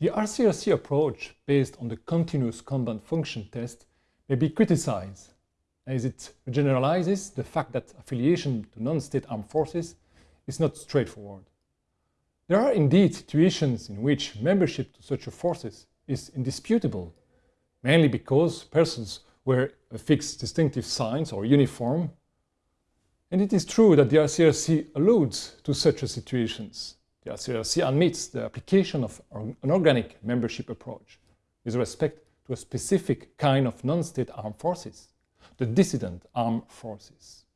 The RCRC approach based on the continuous combat function test may be criticized as it generalizes the fact that affiliation to non-state armed forces is not straightforward. There are indeed situations in which membership to such forces is indisputable, mainly because persons wear a fixed distinctive signs or uniform, and it is true that the RCRC alludes to such situations. The RCRC admits the application of an organic membership approach with respect to a specific kind of non-state armed forces, the dissident armed forces.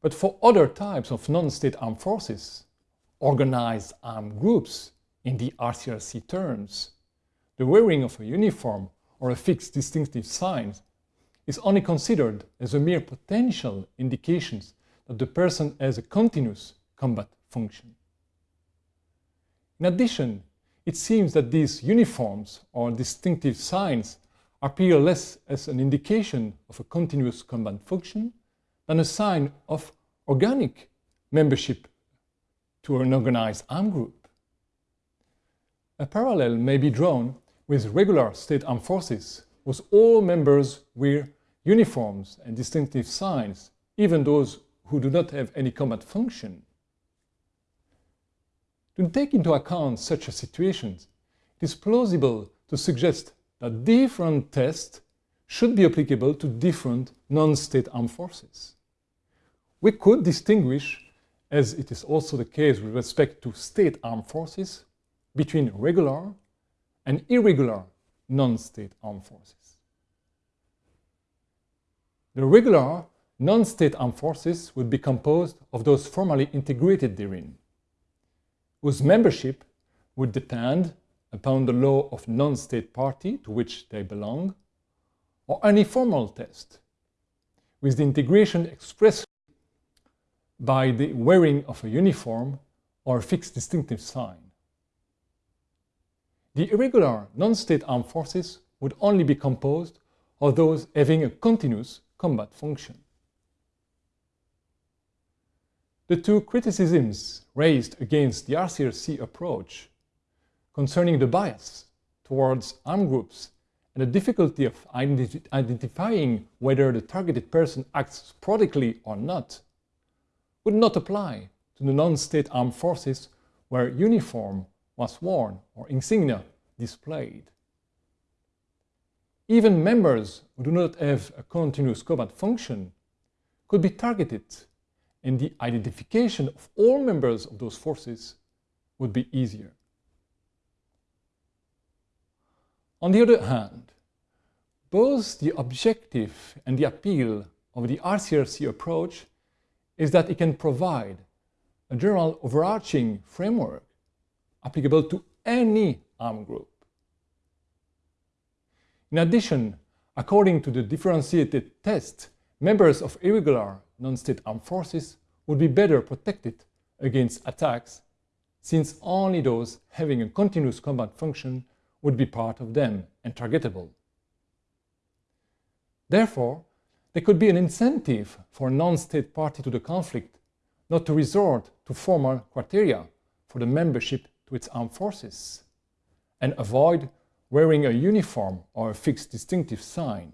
But for other types of non-state armed forces, organized armed groups in the RCRC terms, the wearing of a uniform or a fixed distinctive sign is only considered as a mere potential indication that the person has a continuous combat function. In addition, it seems that these uniforms or distinctive signs appear less as an indication of a continuous combat function than a sign of organic membership to an organized armed group. A parallel may be drawn with regular state armed forces, whose all members wear uniforms and distinctive signs, even those who do not have any combat function. To take into account such a situation, it is plausible to suggest that different tests should be applicable to different non-state armed forces. We could distinguish as it is also the case with respect to state armed forces, between regular and irregular non-state armed forces. The regular non-state armed forces would be composed of those formally integrated therein, whose membership would depend upon the law of non-state party to which they belong, or any formal test, with the integration expressed by the wearing of a uniform or a fixed distinctive sign. The irregular non-state armed forces would only be composed of those having a continuous combat function. The two criticisms raised against the RCRC approach concerning the bias towards armed groups and the difficulty of identi identifying whether the targeted person acts sporadically or not would not apply to the non-state armed forces where uniform was worn or insignia displayed. Even members who do not have a continuous combat function could be targeted and the identification of all members of those forces would be easier. On the other hand, both the objective and the appeal of the RCRC approach is that it can provide a general overarching framework applicable to any armed group. In addition, according to the differentiated test, members of irregular non-state armed forces would be better protected against attacks since only those having a continuous combat function would be part of them and targetable. Therefore, there could be an incentive for a non-state party to the conflict not to resort to formal criteria for the membership to its armed forces and avoid wearing a uniform or a fixed distinctive sign.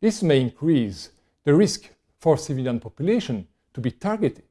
This may increase the risk for civilian population to be targeted